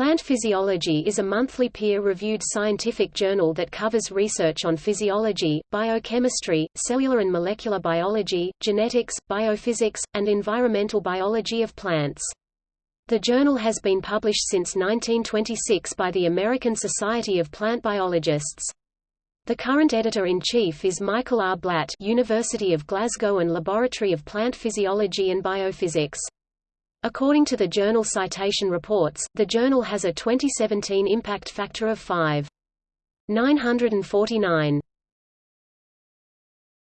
Plant Physiology is a monthly peer-reviewed scientific journal that covers research on physiology, biochemistry, cellular and molecular biology, genetics, biophysics, and environmental biology of plants. The journal has been published since 1926 by the American Society of Plant Biologists. The current editor-in-chief is Michael R. Blatt University of Glasgow and Laboratory of Plant Physiology and Biophysics. According to the Journal Citation Reports, the journal has a 2017 impact factor of 5.949.